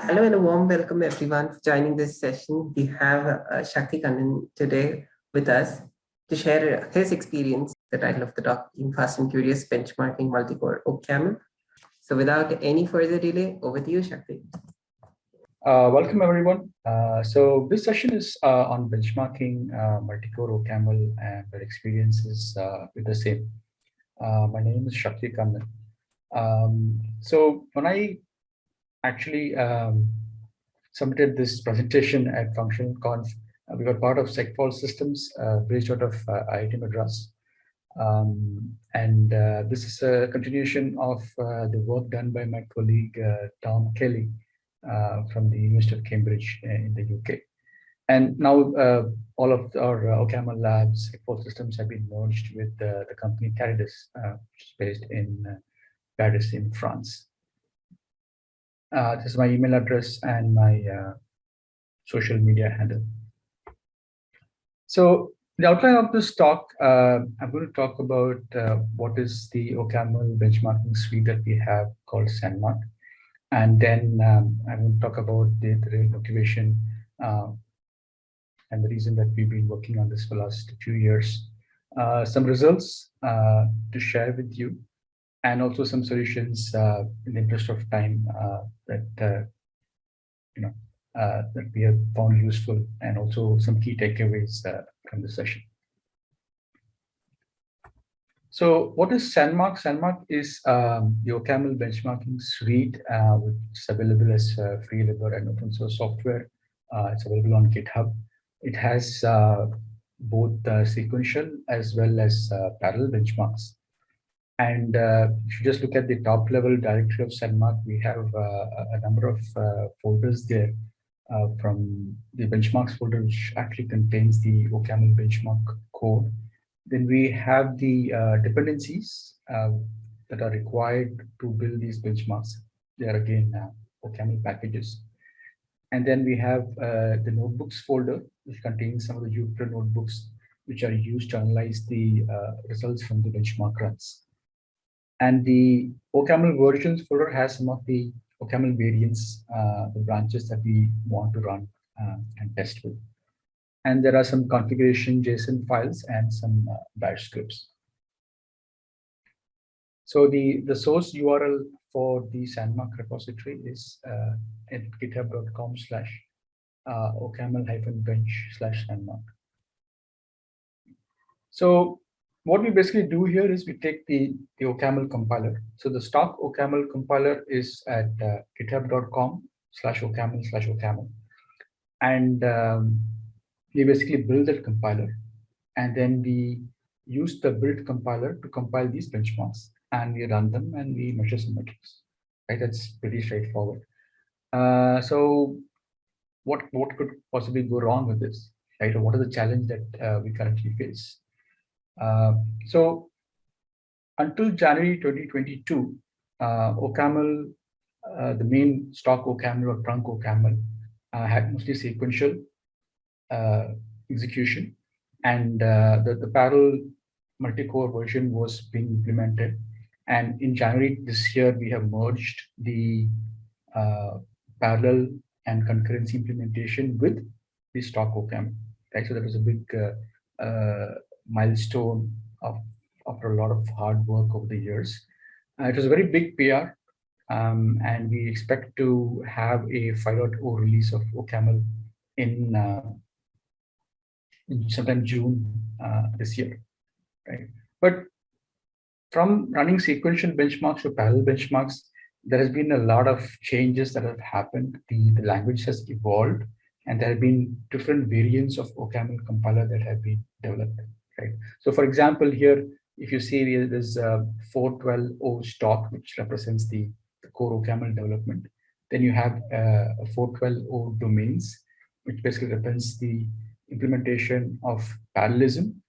Hello and a warm welcome everyone for joining this session. We have uh, Shakti Kannan today with us to share his experience, the title of the talk being Fast and Curious Benchmarking Multi-Core OCaml. So without any further delay, over to you, Shakti. Uh, welcome everyone. Uh, so this session is uh, on benchmarking uh, multi-core OCaml and their experiences uh, with the same. My name is Shakti Kannan. Um, so when I actually um, submitted this presentation at FunctionalConf. Uh, we were part of Segfault Systems uh, based out of uh, IIT Madras. Um, and uh, this is a continuation of uh, the work done by my colleague uh, Tom Kelly from the University of Cambridge in the UK. And now all of our OCaml labs, Segfault Systems have been merged with the company Tarides, which is based in Paris in France. Uh, this is my email address and my uh, social media handle. So the outline of this talk, uh, I'm going to talk about uh, what is the OCaml benchmarking suite that we have called SandMark. And then um, I'm going to talk about the, the motivation uh, and the reason that we've been working on this for the last few years. Uh, some results to share with you and also some solutions uh, in the interest of time uh, that uh, you know uh, that we have found useful, and also some key takeaways uh, from the session. So, what is SandMark? SandMark is um, the OCaml benchmarking suite, which is available as free libre and open source software. it's available on GitHub. It has both sequential as well as parallel benchmarks. And uh, if you just look at the top level directory of SandMark, we have uh, a number of uh, folders there uh, from the benchmarks folder, which actually contains the OCaml benchmark code. Then we have the uh, dependencies uh, that are required to build these benchmarks. They are again OCaml packages. And then we have the notebooks folder, which contains some of the Jupyter notebooks, which are used to analyze the results from the benchmark runs. And the OCaml versions folder has some of the OCaml variants, uh, the branches that we want to run uh, and test with. And there are some configuration JSON files and some uh, bash scripts. So the, the source URL for the SandMark repository is uh, at github.com slash uh, OCaml hyphen bench slash SandMark. So what we basically do here is we take the, the OCaml compiler. So the stock OCaml compiler is at uh, github.com slash OCaml slash OCaml. And um, we basically build that compiler. And then we use the build compiler to compile these benchmarks. And we run them and we measure some metrics. Right, that's pretty straightforward. Uh, so what, what could possibly go wrong with this? Right, or what are the challenge that uh, we currently face? Uh, so until January 2022, uh, OCaml, uh, the main stock OCaml or trunk OCaml uh, had mostly sequential uh, execution and uh, the, the parallel multi-core version was being implemented. And in January this year, we have merged the parallel and concurrency implementation with the stock OCaml. Right? So that was a big milestone of, after a lot of hard work over the years. Uh, it was a very big PR, um, and we expect to have a 5.0 release of OCaml in, uh, in sometime June uh, this year, right? But from running sequential benchmarks to parallel benchmarks, there has been a lot of changes that have happened. The, the language has evolved, and there have been different variants of OCaml compiler that have been developed right? So for example, here, if you see there's a 412O stock, which represents the, the core OCaml development. Then you have uh, a 412O domains, which basically represents the implementation of parallelism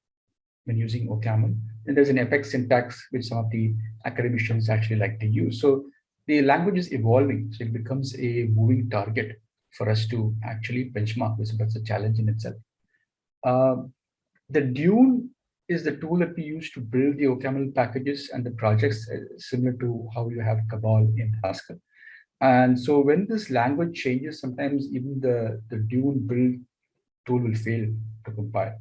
when using OCaml. Then there's an Apex syntax, which some of the academicians actually like to use. So the language is evolving, so it becomes a moving target for us to actually benchmark this. That's a challenge in itself. Uh, the Dune is the tool that we use to build the OCaml packages and the projects uh, similar to how you have Cabal in Haskell. And so when this language changes, sometimes even the, the Dune build tool will fail to compile.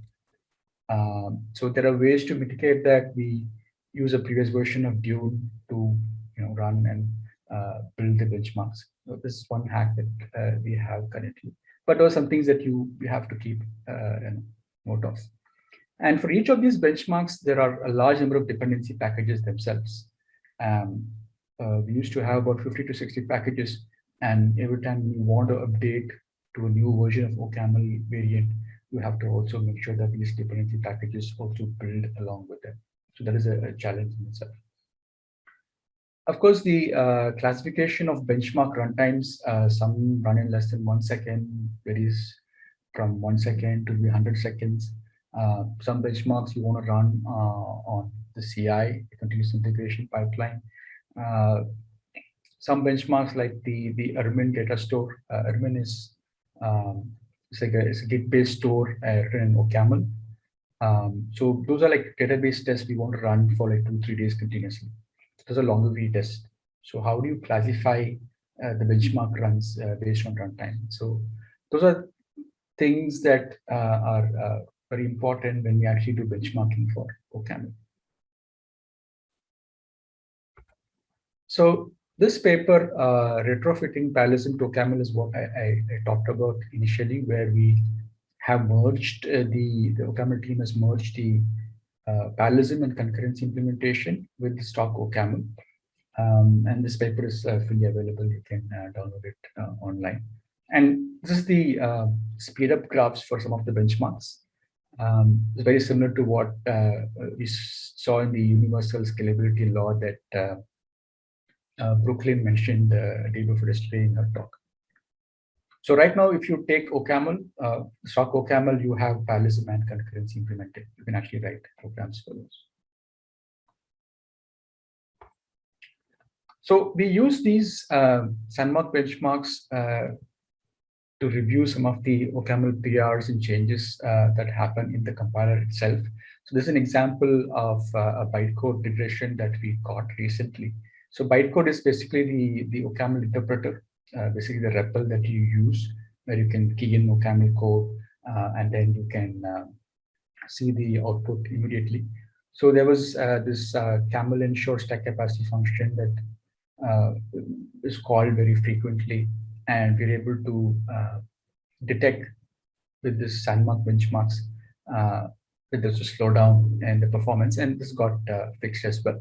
Um, so there are ways to mitigate that. We use a previous version of Dune to you know run and uh, build the benchmarks. So this is one hack that uh, we have currently. But there are some things that you, you have to keep uh, note of. And for each of these benchmarks, there are a large number of dependency packages themselves. Um, uh, we used to have about 50 to 60 packages. And every time we want to update to a new version of OCaml variant, you have to also make sure that these dependency packages also build along with them. So that is a, a challenge in itself. Of course, the uh, classification of benchmark runtimes, uh, some run in less than one second, varies from one second to 100 seconds. Uh, some benchmarks you want to run uh, on the CI, the continuous integration pipeline. Uh, some benchmarks like the the Irmin data store. Uh, Irmin is um, it's like a, it's a Git-based store written in OCaml. Um, so those are like database tests we want to run for like two three days continuously. Those are longer V test. So how do you classify uh, the benchmark runs uh, based on runtime? So those are things that are very important when we actually do benchmarking for OCaml. So this paper, uh, retrofitting parallelism to OCaml is what I, I, I, talked about initially, where we have merged uh, the, the OCaml team has merged the uh, and concurrency implementation with the stock OCaml. Um, and this paper is uh, fully available. You can uh, download it uh, online. And this is the uh, speed up graphs for some of the benchmarks. Um, it's very similar to what uh, we saw in the universal scalability law that uh, uh, Brooklyn mentioned uh, day before yesterday in her talk. So right now, if you take OCaml, uh, stock OCaml, you have parallelism and concurrency implemented. You can actually write programs for those. So we use these uh, Sandmark benchmarks uh, to review some of the OCaml PRs and changes uh, that happen in the compiler itself. So this is an example of uh, a bytecode regression that we caught recently. So bytecode is basically the, the OCaml interpreter, uh, basically the REPL that you use, where you can key in OCaml code, uh, and then you can uh, see the output immediately. So there was uh, this camel ensure stack capacity function that is called very frequently and we're able to uh, detect with this Sandmark benchmarks uh, that there's a slowdown in the performance, and this got uh, fixed as well.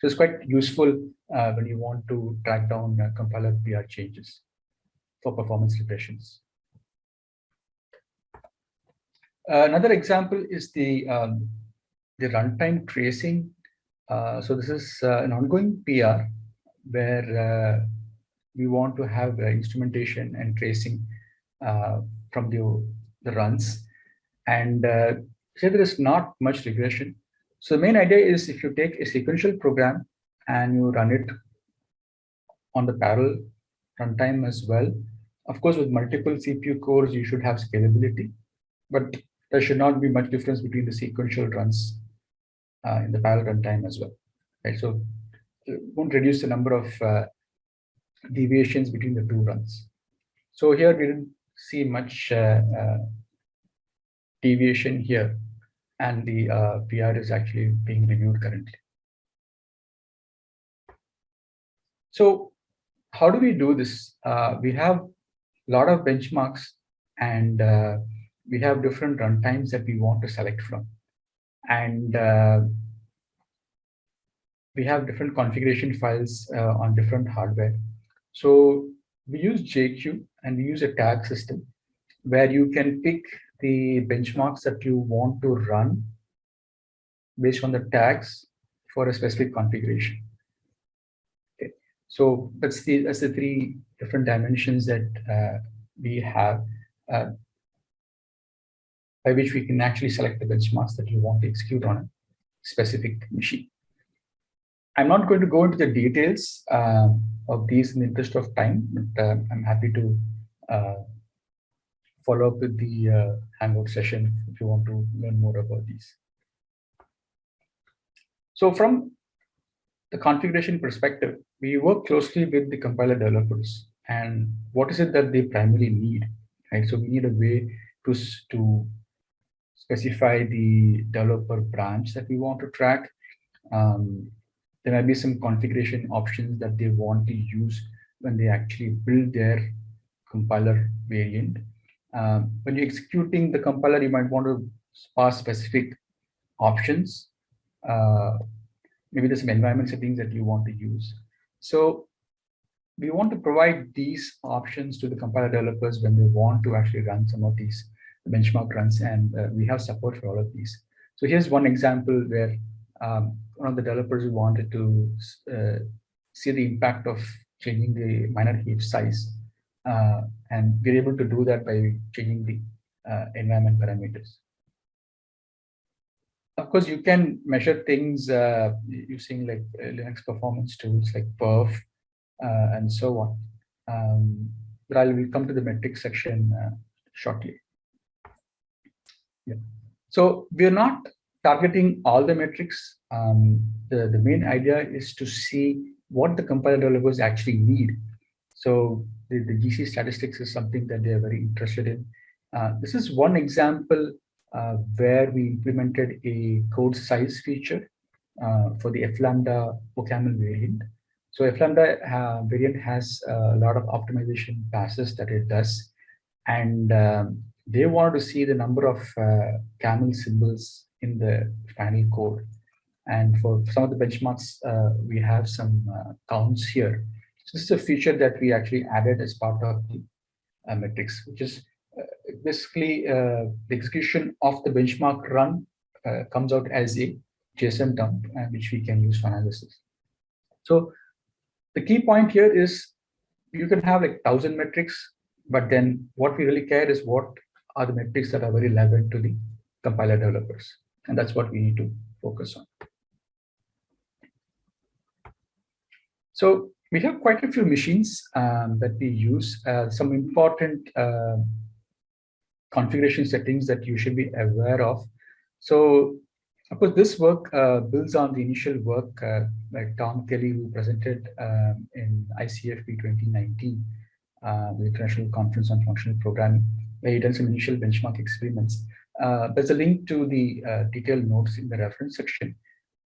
So it's quite useful uh, when you want to track down uh, compiler PR changes for performance regressions. Uh, another example is the um, the runtime tracing. so this is an ongoing PR where we want to have uh, instrumentation and tracing uh, from the, the runs. And uh, say there is not much regression. So the main idea is if you take a sequential program and you run it on the parallel runtime as well, of course, with multiple CPU cores, you should have scalability, but there should not be much difference between the sequential runs uh, in the parallel runtime as well. Right, so it won't reduce the number of uh, deviations between the two runs. So here we didn't see much uh, uh, deviation here and the uh, PR is actually being reviewed currently. So how do we do this? Uh, we have a lot of benchmarks and uh, we have different runtimes that we want to select from. And uh, we have different configuration files on different hardware. So we use JQ and we use a tag system where you can pick the benchmarks that you want to run based on the tags for a specific configuration. Okay. So that's the that's the three different dimensions that uh, we have uh, by which we can actually select the benchmarks that you want to execute on a specific machine. I'm not going to go into the details uh, of these in the interest of time, but uh, I'm happy to uh, follow up with the uh, Hangout session if you want to learn more about these. So from the configuration perspective, we work closely with the compiler developers and what is it that they primarily need, right? So we need a way to, to specify the developer branch that we want to track. Um, there might be some configuration options that they want to use when they actually build their compiler variant. Um, when you're executing the compiler, you might want to pass specific options. Uh, maybe there's some environment settings that you want to use. So we want to provide these options to the compiler developers when they want to actually run some of these benchmark runs, and uh, we have support for all of these. So here's one example where um, one of the developers wanted to uh, see the impact of changing the minor heap size. Uh, and we're able to do that by changing the uh, environment parameters. Of course, you can measure things uh, using like uh, Linux performance tools like perf uh, and so on. Um, but I will come to the metrics section shortly. Yeah. So we're not targeting all the metrics. Um, the, the main idea is to see what the compiler developers actually need. So the, the GC statistics is something that they're very interested in. Uh, this is one example uh, where we implemented a code size feature uh, for the Flambda OCaml variant. So Flambda uh, variant has a lot of optimization passes that it does. And um, they wanted to see the number of uh, camel symbols in the final code. And for some of the benchmarks, uh, we have some uh, counts here. This is a feature that we actually added as part of the uh, metrics, which is uh, basically uh, the execution of the benchmark run comes out as a JSON dump, which we can use for analysis. So the key point here is you can have like thousand metrics, but then what we really care is what are the metrics that are very relevant to the compiler developers. And that's what we need to focus on. So we have quite a few machines um, that we use. Uh, some important uh, configuration settings that you should be aware of. So of course, this work uh, builds on the initial work uh, by Tom Kelly, who presented um, in ICFP 2019, uh, the International Conference on Functional Programming, where he done some initial benchmark experiments. Uh, there's a link to the detailed notes in the reference section.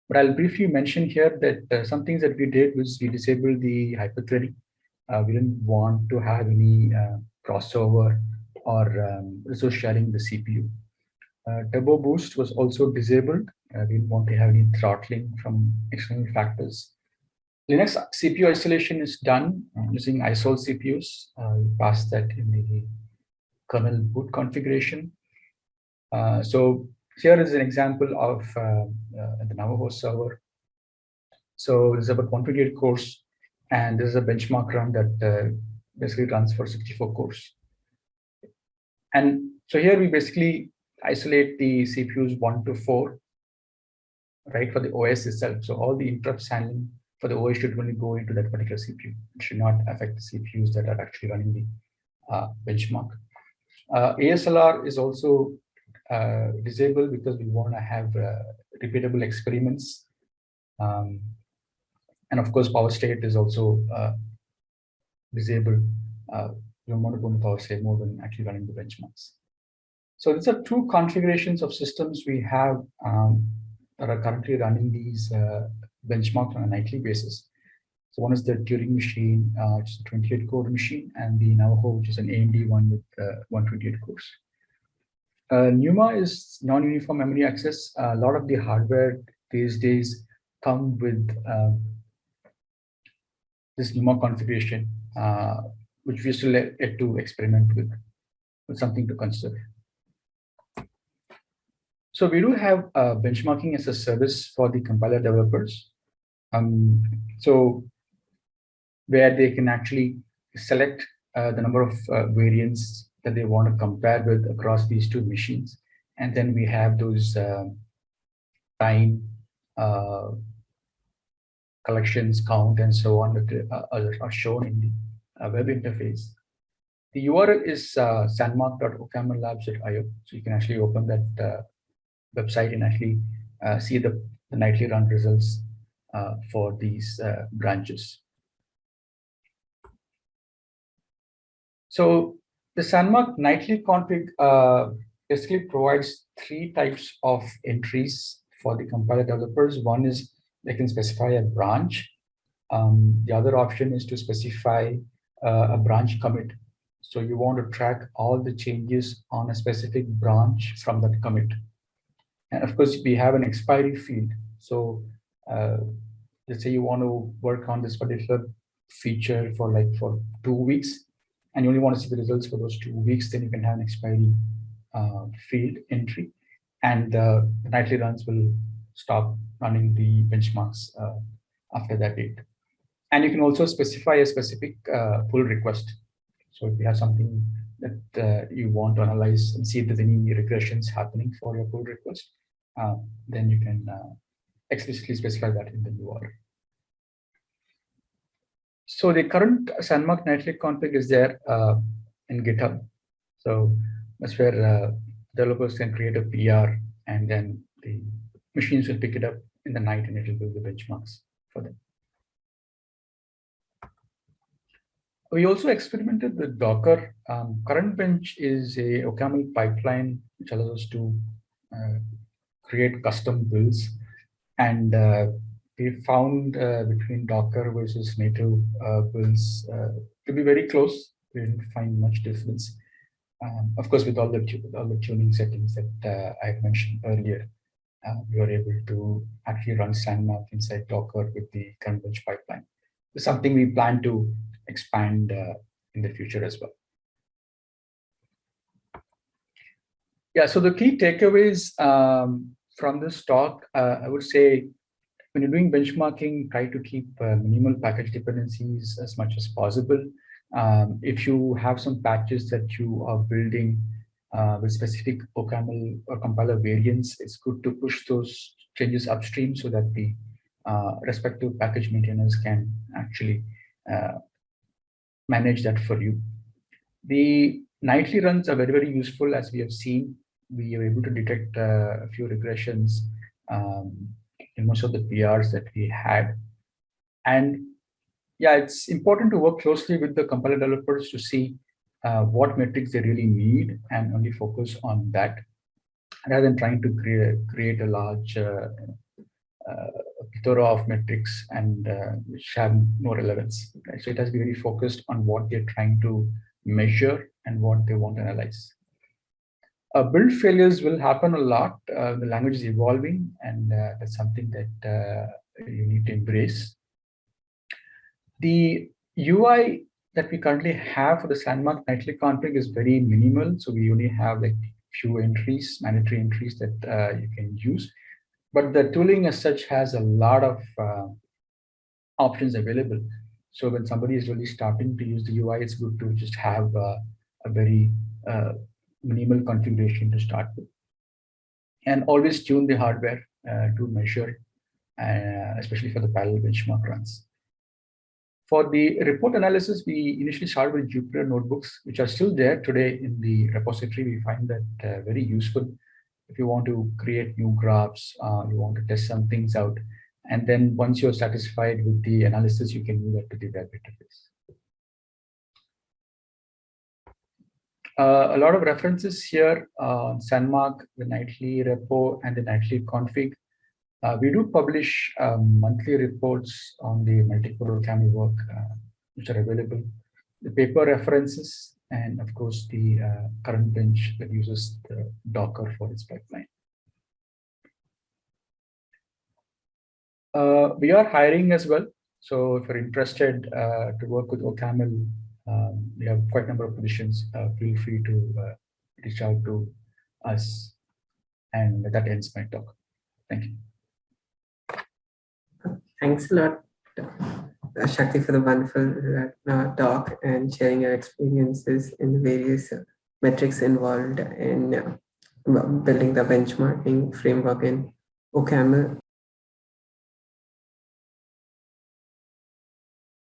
But I'll briefly mention here that uh, some things that we did was we disabled the hyperthreading. Uh, we didn't want to have any uh, crossover or um, resource sharing the CPU. Uh, turbo boost was also disabled. Uh, we didn't want to have any throttling from external factors. Linux CPU isolation is done uh, using isolcpus. we passed that in the kernel boot configuration. so here is an example of uh, uh, the Navajo server. So this is about 128 cores, and this is a benchmark run that uh, basically runs for 64 cores. And so here we basically isolate the CPUs one to four, right, for the OS itself. So all the interrupts handling for the OS should only go into that particular CPU. It should not affect the CPUs that are actually running the uh, benchmark. Uh, ASLR is also uh, disabled because we want to have uh, repeatable experiments. Um, and of course, power state is also uh, disabled. We don't want to go into power state more than actually running the benchmarks. So these are two configurations of systems we have um, that are currently running these uh, benchmarks on a nightly basis. So one is the Turing machine, uh, which is a 28 core machine, and the Navajo, which is an AMD one with uh, 128 cores. Uh, NUMA is non-uniform memory access. A lot of the hardware these days come with uh, this NUMA configuration, uh, which we still yet to experiment with, with something to consider. So we do have benchmarking as a service for the compiler developers. Um, so where they can actually select uh, the number of variants that they want to compare with across these two machines. And then we have those uh, time uh, collections count and so on that uh, are shown in the uh, web interface. The URL is uh, sandmark.ocamllabs.io. So you can actually open that uh, website and actually uh, see the, the nightly run results uh, for these uh, branches. So the Sandmark nightly config uh, basically provides three types of entries for the compiler developers. One is they can specify a branch. Um, the other option is to specify uh, a branch commit. So you want to track all the changes on a specific branch from that commit. And of course, we have an expiry field. So uh, let's say you want to work on this particular feature for like for two weeks, and you only want to see the results for those two weeks, then you can have an expiry uh, field entry, and uh, the nightly runs will stop running the benchmarks uh, after that date. And you can also specify a specific uh, pull request. So if you have something that uh, you want to analyze and see if there's any regressions happening for your pull request, uh, then you can explicitly specify that in the URL. So the current Sandmark nightly config is there uh, in GitHub. So that's where uh, developers can create a PR and then the machines will pick it up in the night and it will build the benchmarks for them. We also experimented with Docker. Um, current bench is a OCaml pipeline which allows us to uh, create custom builds and uh, we found uh, between Docker versus native uh, builds uh, to be very close. We didn't find much difference. Um, of course, with all the all the tuning settings that uh, I mentioned earlier, uh, we were able to actually run Sandmark inside Docker with the bench pipeline. It's something we plan to expand uh, in the future as well. Yeah, so the key takeaways um, from this talk, I would say when you're doing benchmarking, try to keep uh, minimal package dependencies as much as possible. Um, if you have some patches that you are building uh, with specific OCaml or compiler variants, it's good to push those changes upstream so that the uh, respective package maintainers can actually uh, manage that for you. The nightly runs are very, very useful as we have seen. We are able to detect uh, a few regressions um, in most of the PRs that we had. And yeah, it's important to work closely with the compiler developers to see uh, what metrics they really need and only focus on that rather than trying to create, create a large uh, uh, plethora of metrics and uh, which have no relevance. So it has to be very focused on what they're trying to measure and what they want to analyze. Uh, build failures will happen a lot. Uh, the language is evolving, and uh, that's something that uh, you need to embrace. The UI that we currently have for the Sandmark nightly config is very minimal. So we only have like few entries, mandatory entries that uh, you can use. But the tooling as such has a lot of uh, options available. So when somebody is really starting to use the UI, it's good to just have a very minimal configuration to start with. And always tune the hardware uh, to measure, uh, especially for the parallel benchmark runs. For the report analysis, we initially started with Jupyter notebooks, which are still there today in the repository. We find that uh, very useful if you want to create new graphs, uh, you want to test some things out. And then once you're satisfied with the analysis, you can move that to the web interface. Uh, a lot of references here uh, Sandmark, the nightly repo, and the nightly config. Uh, we do publish um, monthly reports on the multi-core work, uh, which are available. The paper references, and of course, the uh, current bench that uses the Docker for its pipeline. We are hiring as well. So if you're interested to work with OCaml um, we have quite a number of positions. Uh, feel free to uh, reach out to us. And that ends my talk. Thank you. Thanks a lot, uh, Shakti, for the wonderful uh, talk and sharing your experiences in the various metrics involved in uh, building the benchmarking framework in OCaml.